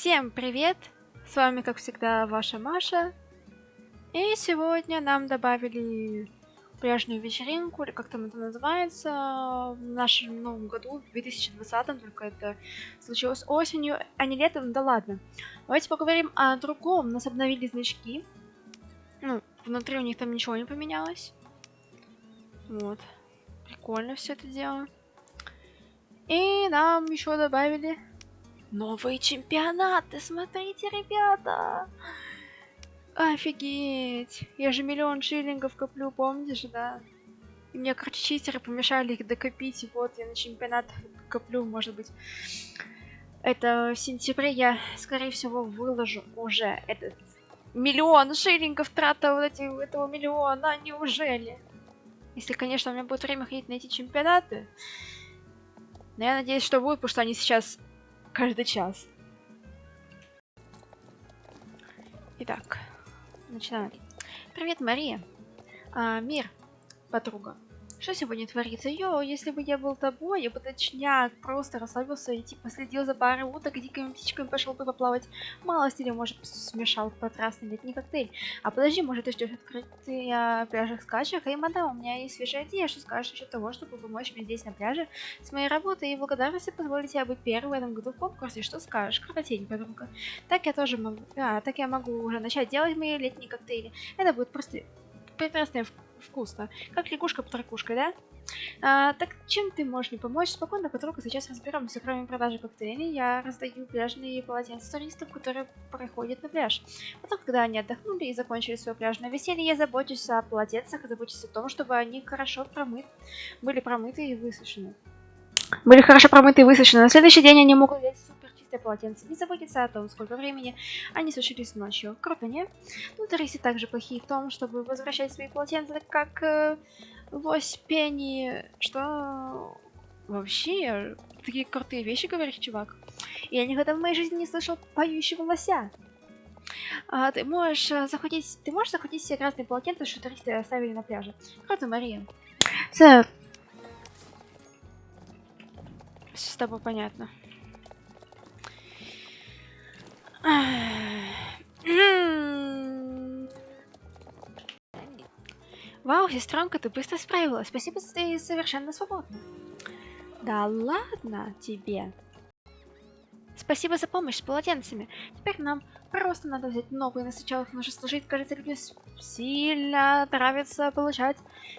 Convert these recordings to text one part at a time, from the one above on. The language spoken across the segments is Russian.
Всем привет! С вами, как всегда, ваша Маша. И сегодня нам добавили пляжную вечеринку, или как там это называется, в нашем новом году, в 2020, только это случилось осенью, а не летом, да ладно. Давайте поговорим о другом. Нас обновили значки. Ну, внутри у них там ничего не поменялось. Вот. Прикольно все это дело. И нам еще добавили новые чемпионаты. Смотрите, ребята. Офигеть. Я же миллион шиллингов коплю, помнишь, да? И мне, короче, читеры помешали их докопить. И вот я на чемпионат коплю, может быть. Это в сентябре я, скорее всего, выложу уже этот миллион шиллингов трата вот эти, этого миллиона. Неужели? Если, конечно, у меня будет время ходить на эти чемпионаты. Но я надеюсь, что будет, потому что они сейчас каждый час. Итак, начинаем. Привет, Мария. А, мир, подруга. Что сегодня творится? Йо, если бы я был тобой, я бы точняк просто расслабился и типа следил за парой уток и дикими птичками пошел бы поплавать. Малость или может смешал потрясный летний коктейль. А подожди, может ты ждешь открытия пляжных скачек? Эй, мадам, у меня есть свежая идея, что скажешь насчет того, чтобы помочь мне здесь на пляже с моей работой и благодарности позволить тебе быть первой в этом году в конкурсе. Что скажешь? Крокотень, подруга. Так я тоже могу... А, так я могу уже начать делать мои летние коктейли. Это будет просто прекрасное вкусно. Как лягушка под ракушкой, да? А, так чем ты можешь мне помочь? Спокойно, подруга, сейчас разберемся. Кроме продажи коктейлей, я раздаю пляжные полотенца туристам, которые проходят на пляж. Потом, когда они отдохнули и закончили свое пляжное веселье, я забочусь о полотенцах, забочусь о том, чтобы они хорошо промыты, были промыты и высушены. Были хорошо промыты и высушены. На следующий день они могут взять чистое полотенце. Не заботиться о том, сколько времени они сушились ночью. Круто, не? Ну, туристы также плохие в том, чтобы возвращать свои полотенца, как э, лось Пенни. Что... Вообще, такие крутые вещи говоришь, чувак. Я никогда в моей жизни не слышал поющего лося. А, ты можешь э, захватить, ты можешь захватить все красные полотенца, что туристы оставили на пляже. Круто, Мария. Сэр. С тобой понятно. Вау, сестренка, ты быстро справилась. Спасибо, ты совершенно свободна. Да ладно тебе. Спасибо за помощь с полотенцами. Теперь нам просто надо взять новые, но сначала их нужно сложить. Кажется, людям сильно нравится получать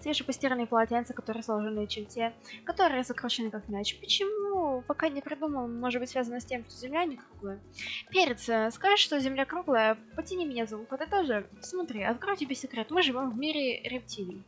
свежепостиранные полотенца, которые сложены, чем те, которые закручены как мяч. Почему? Пока не придумал, может быть связано с тем, что земля не круглая. Перец, э, скажешь, что земля круглая? Потяни меня за ухо, ты тоже. Смотри, открою тебе секрет. Мы живем в мире рептилий.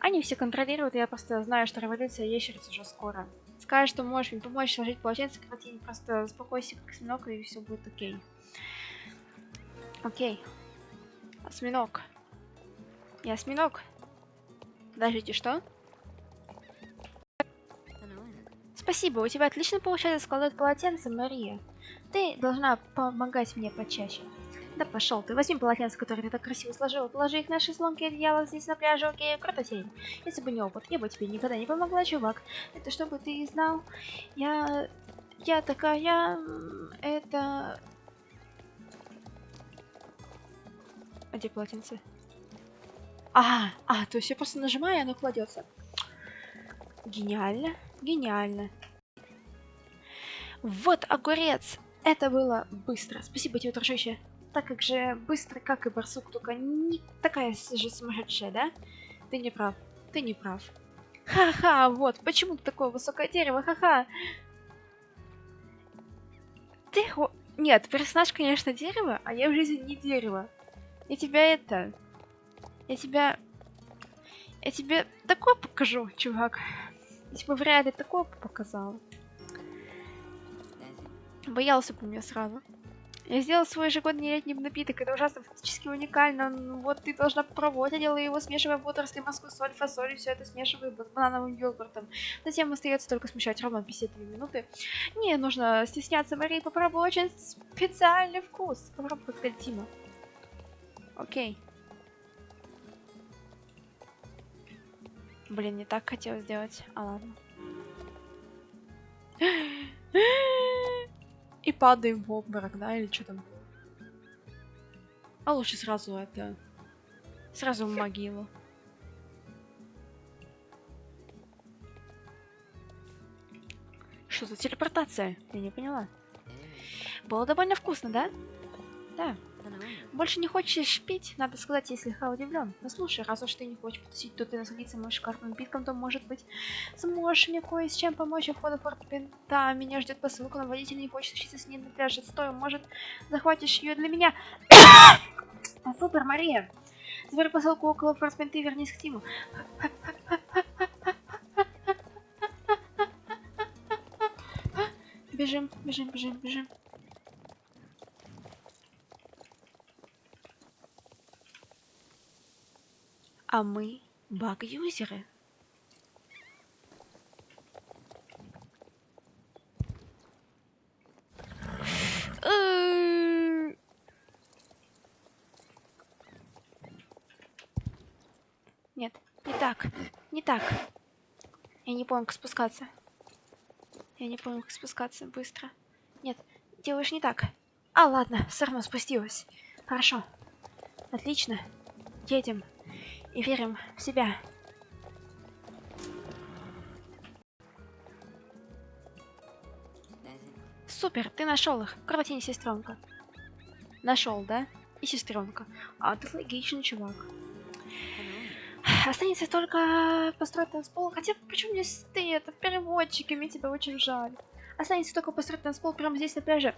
Они все контролируют, я просто знаю, что революция ящериц уже скоро. Скажешь, что можешь мне помочь сложить полотенце, картине, просто успокойся, как осьминог, и все будет окей. Окей. Осьминог. Я осьминог. Подождите, что? Спасибо, у тебя отлично получается складывать полотенце, Мария. Ты должна помогать мне почаще. Да пошел ты, возьми полотенце, которое ты так красиво сложила, положи их на шезлонги и одеяло здесь на пляже, окей, круто тень. Если бы не опыт, я бы тебе никогда не помогла, чувак. Это чтобы ты знал, я... Я такая... Это... А где полотенце? А, а, то есть я просто нажимаю, и оно кладется. Гениально, гениально. Вот огурец! Это было быстро. Спасибо тебе, дружище так как же быстро, как и барсук, только не такая же сумасшедшая, да? Ты не прав, ты не прав. Ха-ха, вот, почему такое высокое дерево, ха-ха. Ты... Нет, персонаж, конечно, дерево, а я в жизни не дерево. Я тебя это... Я тебя... Я тебе такое покажу, чувак. Я тебе в реале такое показал. Боялся бы меня сразу. Я сделал свой ежегодный летний напиток. Это ужасно фактически уникально. Ну, вот ты должна попробовать. Я делаю его, смешивая водоросли, морскую соль, фасоль, и все это смешиваю с банановым йогуртом. Затем остается только смешать ровно 52 минуты. Не нужно стесняться, Мария, попробуй очень специальный вкус. Попробуй коктейль Тима. Окей. Блин, не так хотел сделать. А ладно. и падаем в обморок, да, или что там. А лучше сразу это... Сразу в могилу. Что за телепортация? Я не поняла. Было довольно вкусно, да? Да. Больше не хочешь пить? Надо сказать, я слегка удивлен. Ну слушай, раз уж ты не хочешь потусить, то ты насладиться моим шикарным напитком, то может быть сможешь мне кое с чем помочь у в порт Пента. Меня ждет посылка, но водитель не хочет учиться с ней на пляже. Стой, может захватишь ее для меня? супер, Мария! Забери посылку около порт Пенты и вернись к Тиму. Бежим, бежим, бежим, бежим. А мы баг-юзеры. Э. Нет, не так, не так. Я не помню, как спускаться. Я не помню, как спускаться быстро. Нет, делаешь не так. А, ладно, все равно спустилась. Хорошо. Отлично. Едем и верим в себя. Супер, ты нашел их. Кровотень сестренка. Нашел, да? И сестренка. А ты логичный чувак. Останется только построить танцпол. Хотя, почему здесь ты? Это переводчики, мне тебя очень жаль. Останется только построить танцпол прямо здесь на пляже.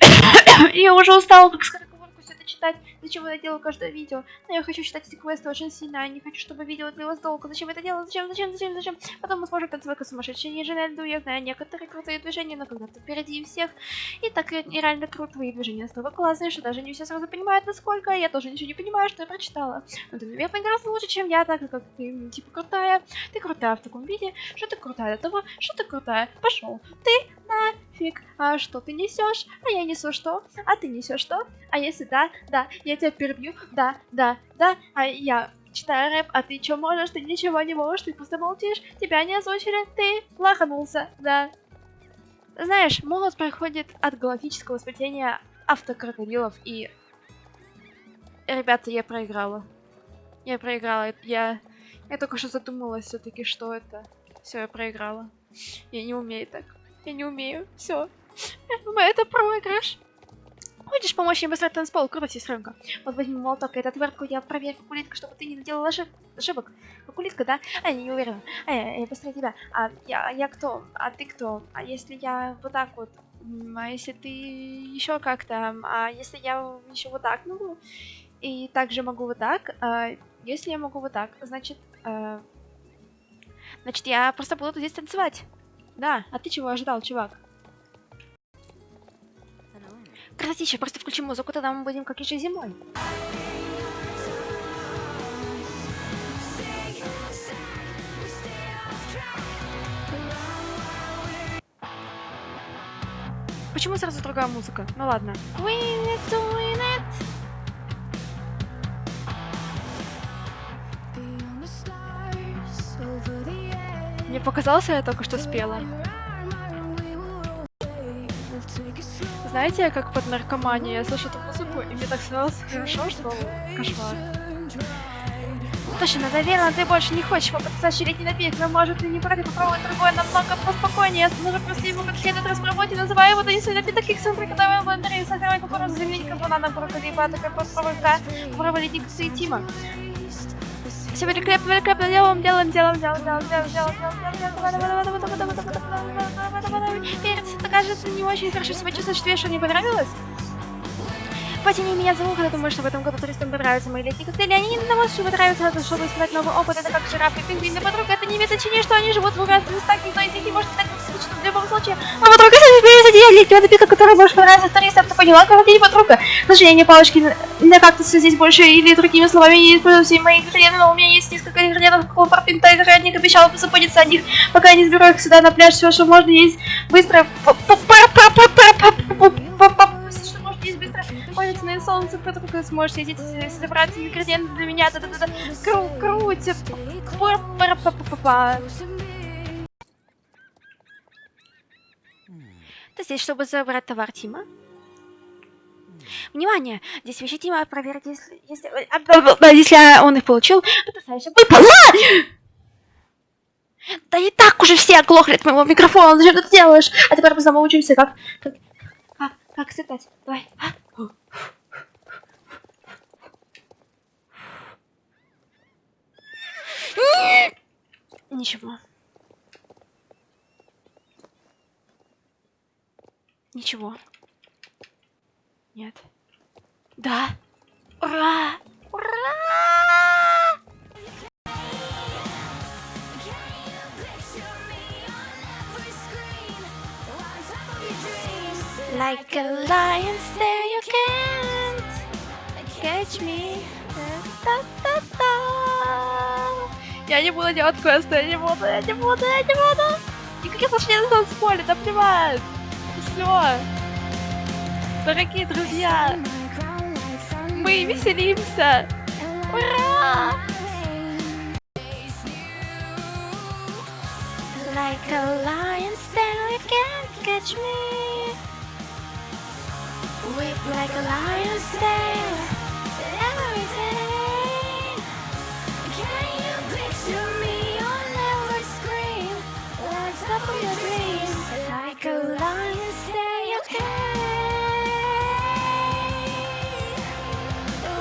Я уже устала, как сказать все это читать. Зачем я делаю каждое видео? Но я хочу читать эти квесты очень сильно. Я не хочу, чтобы видео длилось долго. Зачем это делать? Зачем, зачем, зачем, зачем? Потом мы сможем танцевать как сумасшедшие ниже на льду. Я знаю некоторые крутые движения, но когда ты впереди всех. И так реально круто. Твои движения настолько классные, что даже не все сразу понимают, насколько. Я тоже ничего не понимаю, что я прочитала. Но ты, наверное, гораздо лучше, чем я, так как ты, типа, крутая. Ты крутая в таком виде, что ты крутая до того, что ты крутая. Пошел. Ты нафиг. А что ты несешь? А я несу что? А ты несешь что? А если да, да, я тебя перебью, да, да, да, а я читаю рэп, а ты что можешь? Ты ничего не можешь, ты просто молчишь, тебя не озвучили, ты лоханулся, да. Знаешь, молот проходит от галактического спасения автокрокодилов и... Ребята, я проиграла. Я проиграла, я... Я только что задумалась все-таки, что это. Все, я проиграла. Я не умею так. Я не умею. Все. Это проигрыш. Хочешь помочь мне быстро танцпол? Круто, сестренка. Вот возьми молоток и отвертку, я проверю кукулитка, чтобы ты не наделала ошиб... ошибок. Кукулитка, да? А, я не уверена. А, я, я быстрее тебя. А я, я кто? А ты кто? А если я вот так вот? А если ты еще как-то? А если я еще вот так могу? И также могу вот так? А, если я могу вот так, значит... А, значит, я просто буду здесь танцевать. Да, а ты чего ожидал, чувак? Красотища, просто включи музыку, тогда мы будем как еще зимой. Почему сразу другая музыка? Ну ладно. Мне показалось, я только что спела. Знаете, как под наркоманией я слышу эту музыку, и мне так становилось хорошо, что кошмар. Точно, наверное, ты больше не хочешь попытаться щелить напиток, но может ты не против попробовать другое намного поспокойнее. Нужно просто его как следует распробовать и называю его донесу напиток их центра, когда вы благодарили сохранять кукурузу заменить банана, брокколи, батака, попробуйка, попробовали дикции и Тима. Все великолепно, великолепно, делаем, делаем, делаем, делаем, делаем, делаем, делаем, делаем, делаем, делаем, Перец, это кажется не очень хорошо себя чувствуешь, тебе что не понравилось? Потяни меня за ухо, я думаю, что в этом году туристам понравятся мои летние коктейли. Они не на вас, чтобы нравятся, надо, чтобы испытать новый опыт. Это как жираф и пингвин. И подруга, это не имеет значения, что они живут в разных местах. Никто из них не может так скучно в любом случае. А подруга, если я летнего напитка, который может понравиться туристам, ты поняла, как не подруга. К сожалению, палочки на кактусы здесь больше, или другими словами, не использую все мои ингредиенты, но у меня есть несколько ингредиентов, какого парпинта, и ранее обещала позаботиться о них, пока я не сберу их сюда на пляж, все, что можно есть быстро палец на солнце, потом сможете здесь собрать ингредиенты для меня. Да-да-да. Кру крутит. Ты здесь, чтобы забрать товар Тима? Внимание! Здесь вещи Тима проверить, если... Если, а, если он их получил, потрясающе выпало! Да и так уже все оглохли от моего микрофона, зачем ты это делаешь? А теперь мы снова учимся, как... Как, как, сыграть. Давай. А? Ничего. Ничего. Нет. Да. Ура! Ура! Like a lion, there you can't catch me. Я не буду делать квесты, я не буду, я не буду, я не буду. Никаких отношений на танцполе, да плевать. Все. Дорогие друзья, мы веселимся. Ура! Like a lion, there you can't catch me. Whip like a lion's tail every day. Can you picture me on every screen? Lights up with your dreams like a lion's tail. Okay.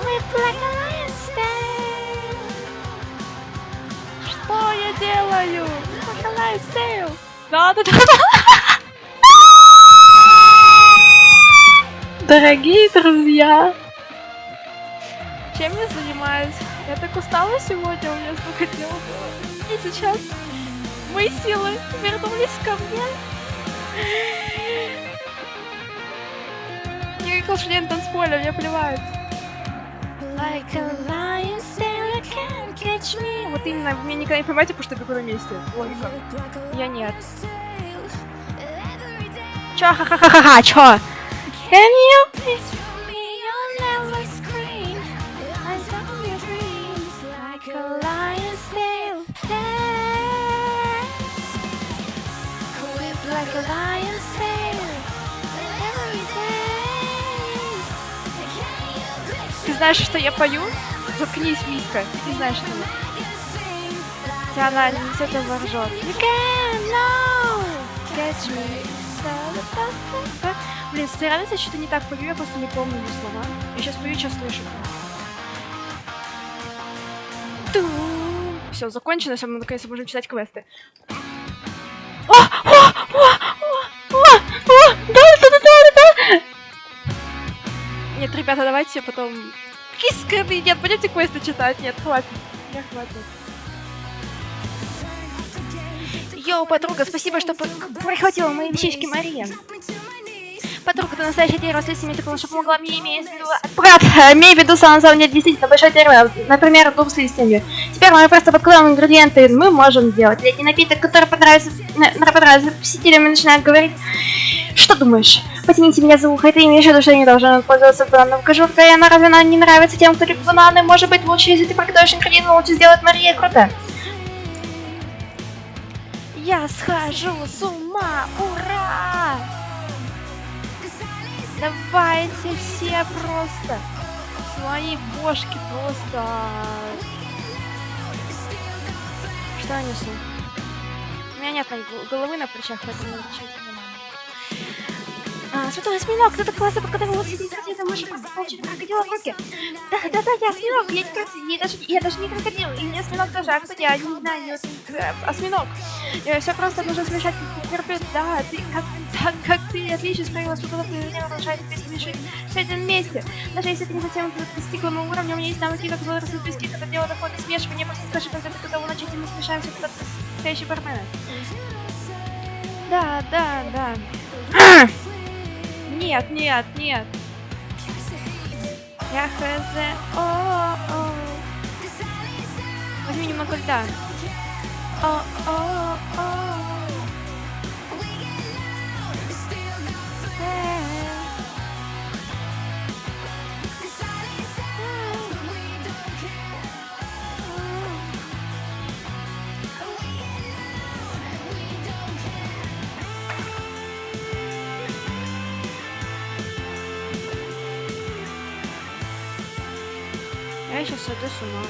Whip like a lion's tail. Что я делаю? Like a lion's tail. Да, да, да. Дорогие друзья, чем я занимаюсь? Я так устала сегодня, у меня столько дел было. И сейчас мои силы вернулись ко мне. Никаких лошадей на танцполе, мне плевать. Like a lion, still can't catch me. Вот именно, вы меня никогда не поймаете, потому что я бегу на месте. Логика. Я нет. Чё, ха-ха-ха-ха, чё? Can you picture me on every screen? I saw your dreams like a lion's tail. Whip like a lion's tail. Every day. Ты знаешь, что я пою? Заткнись, Миска. Ты знаешь, что я. Она не с этого ржет. You can know. Catch me. Блин, реально я что-то не так пою, я просто не помню ее слова. Я сейчас пою, сейчас слышу. Все, закончено, все, мы наконец можем читать квесты. О, о, о, о, о, да, да, да, да, да. Нет, ребята, давайте потом... Какие Нет, пойдемте квесты читать. Нет, хватит. Мне хватит. Йоу, подруга, спасибо, что прихватила мои вещички Мария. Подруга, ты настоящая дерево с листьями, ты что помогла мне, имея в виду... Брат, имея в виду, на самом деле, действительно большое дерево, например, дуб с листьями. Теперь мы просто подкладываем ингредиенты, мы можем сделать летний напиток, который понравится, понравится посетителям и начинает говорить... Что думаешь? Потяните меня за ухо, это имеешь в виду, что я не должен пользоваться бананом. Кожурка, и она разве она не нравится тем, кто любит бананы? Может быть, лучше, если ты приготовишь ингредиенты, лучше сделать Мария, круто. Я схожу с ума! Ура! Давайте все просто свои бошки просто. Что я несу? У меня нет головы на плечах, поэтому не а, святой осьминог, так классно сидеть, ты можешь просто получить крокодила в руки. Да, да, да, я осьминог, я, не, я, даже, я даже не крокодил, и не осьминог тоже, а кто я, не знаю, э, осьминог. Все просто нужно смешать терпеть, да, ты, как, так, как ты отлично справилась подготовкой, меня продолжает смешать все это вместе. Даже если ты не совсем достигла моего уровня, у меня есть навыки, как было расплести, когда дело доходит до смешивания, просто скажи, когда ты готова начать, и мы смешаемся, когда ты настоящий бармен. Да, да, да. Нет, нет, нет. Я хз. О, -о. Возьми немного льда. О, о, о. Я сейчас сойду с ума.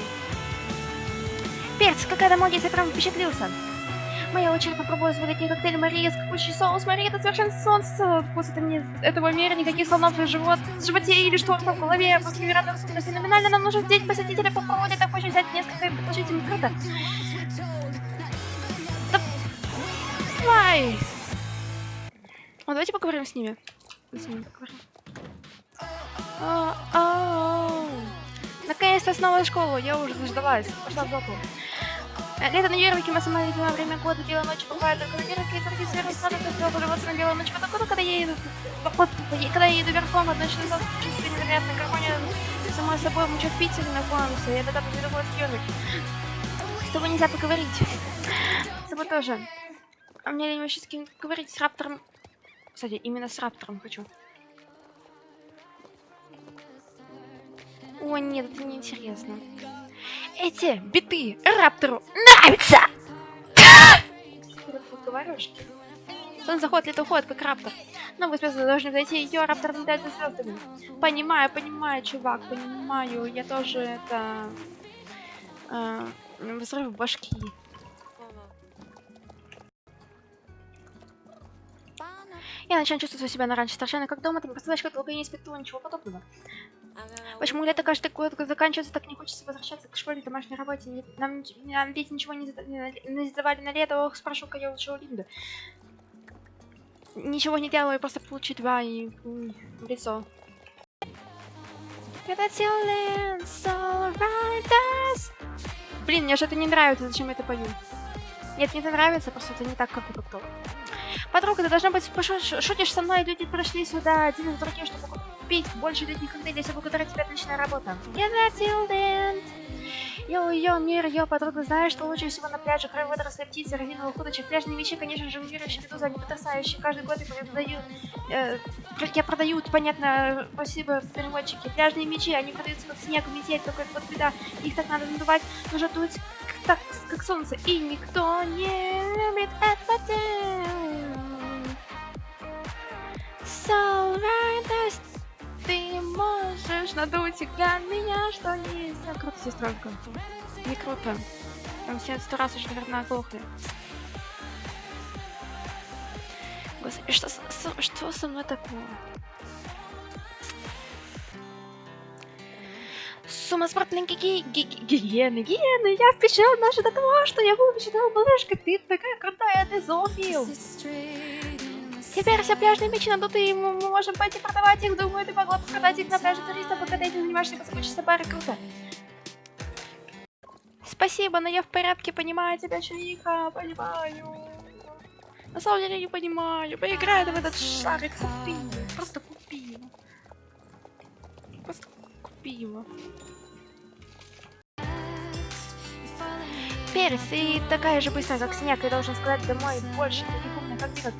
Перц, какая-то молодец, я прям впечатлился. Моя очередь попробую сварить коктейль Мария с капучий соус. Мария, это совершенно солнце. Вкус это мне этого мира, никаких слонов в живот, в животе или что там в голове. После невероятно вкусно феноменально. Нам нужно здесь посетителя попробовать. Так очень взять несколько им круто. Да... Давай! Ну, давайте поговорим с ними. С ними поговорим. А, а, Наконец-то снова в школу, я уже заждалась. Пошла в жопу. Э, Лето на Юрвике, мы самое любимое время года, белая ночь бывает только на Юрвике, и другие сада, то есть полюбоваться на белую ночь, потому когда я еду, вот, когда я еду верхом, одна часа чувство невероятной гармония самой собой, мы в Питере находимся, я тогда победу в Юрвик. С тобой нельзя поговорить. С тобой тоже. А мне лень вообще с кем говорить, с Раптором. Кстати, именно с Раптором хочу. О, нет, это неинтересно. Эти биты Раптору нравятся! Говоришь? Заходит, лет уходит, как Раптор. Новые звезды должны зайти, ее Раптор летает за звездами. Понимаю, понимаю, чувак, понимаю. Я тоже это... Э, взрыв башки. Я начинаю чувствовать себя на раньше совершенно как дома, ты не представляешь, как долго я не испытывала ничего подобного. Почему лето каждый год заканчивается, так не хочется возвращаться к школе, домашней работе. Нам, нам ведь ничего не, не, не задавали на лето, ох, спрошу-ка я лучше у Линды. Ничего не делаю, просто получить два и, и в лицо. Блин, мне же это не нравится, зачем я это пою? Нет, мне это нравится, просто это не так, как у доктора. Подруга, ты должна быть шутишь со мной, люди прошли сюда один из других, чтобы купить больше летних коктейлей, если благодаря тебе отличная работа. Я Тилдент. Йо-йо, мир, йо, подруга, знаешь, что лучше всего на пляже? Кроме водорослей, птиц, резиновых удочек. Пляжные вещи, конечно же, мирующие медузы, они потрясающие. Каждый год я продаю, э, я продаю, понятно, спасибо, переводчики. Пляжные мечи, они продаются как снег, метель, только вот беда. Их так надо надувать, нужно дуть так, как солнце. И никто не любит это делать. So right, то есть ты можешь надуть для меня, что нельзя. Круто, сестренка. Не круто. Там все сто раз уже, наверное, оглохли. Господи, что, со, что со мной такое? Сумасбродные ги ги гиены, гиены, я впечатлен даже до того, что я выпечатал малышка, ты такая крутая, ты зоофил. Теперь все пляжные мечи надуты, и мы можем пойти продавать их. Думаю, ты могла бы продать их на пляже туристов, пока ты этим занимаешься, поскучишься пары. Круто. Спасибо, но я в порядке, понимаю тебя, Чуиха, понимаю. На самом деле не понимаю. Поиграй в этот шарик, купи. Просто купи его. Просто купи его. Перес, ты такая же быстрая, как снег, и должен сказать домой больше таких умных, как ты,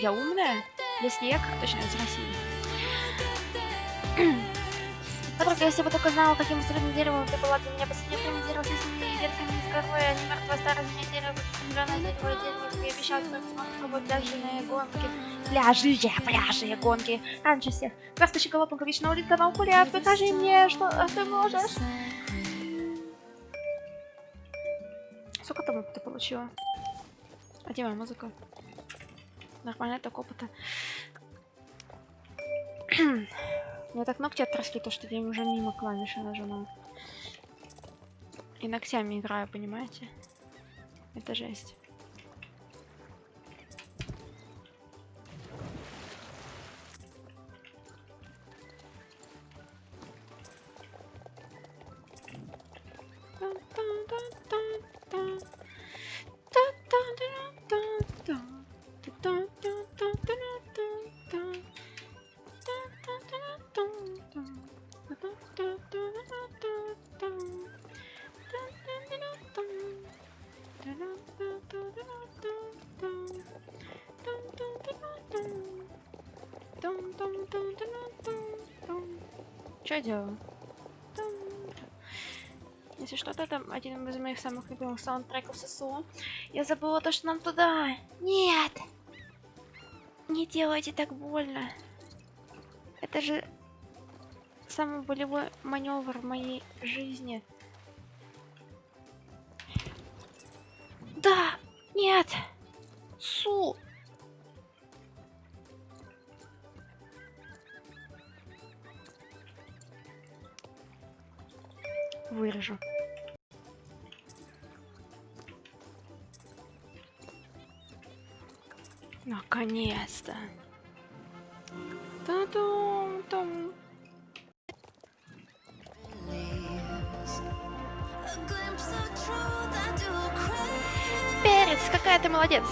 я умная? Я снег, точнее, из России. Подруга, если бы только знала, каким средним деревом ты была для меня последнее время дерево с этими ветками из горы, а не мертвое старое дерево, зеленое дерево, дерево, я обещала, что смогу пробовать пляжные гонки. Пляжи, пляжные гонки. Раньше всех. Краскочи голубенька, вечно улитка на укуле, покажи мне, что ты можешь. Сколько там ты получила? А где моя музыка? Нормально так опыта. Мне так ногти отросли, то что я уже мимо клавиши нажимаю. И ногтями играю, понимаете? Это жесть. Что делаю? Если что-то, это один из моих самых любимых саундтреков ССО. Я забыла то, что нам туда. Нет! Не делайте так больно. Это же самый болевой маневр в моей жизни. Наконец-то. Та-дум-дум. Перец, какая ты молодец.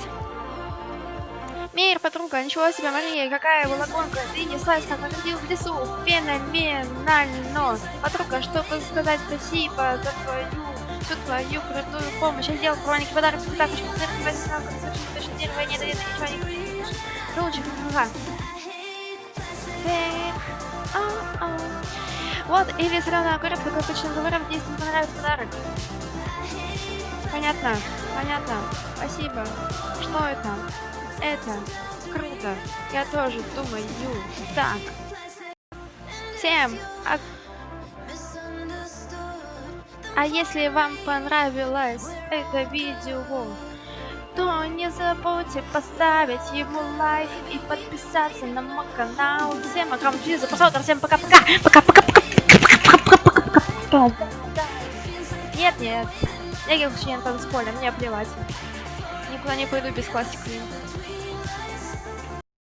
Мир, подруга, ничего себе, Мария, какая была гонка. Ты неслась, как крокодил в лесу. Феноменально. Подруга, чтобы сказать спасибо за твою, всю твою крутую помощь. Я сделал хроники подарок, так очень цирк, совершенно точно первое, нет, нет, ничего не говорит. Ручек, ага. Вот, или зеленый огурец, как обычно говорят, здесь не понравился подарок. Понятно, понятно. Спасибо. Что это? Это круто. Я тоже думаю так. Всем, а... если вам понравилось это видео, то не забудьте поставить ему лайк и подписаться на мой канал. Всем огромное просмотр, всем пока-пока, пока-пока-пока, Нет, нет, я член танцполя, мне плевать. Никуда не пойду без классики.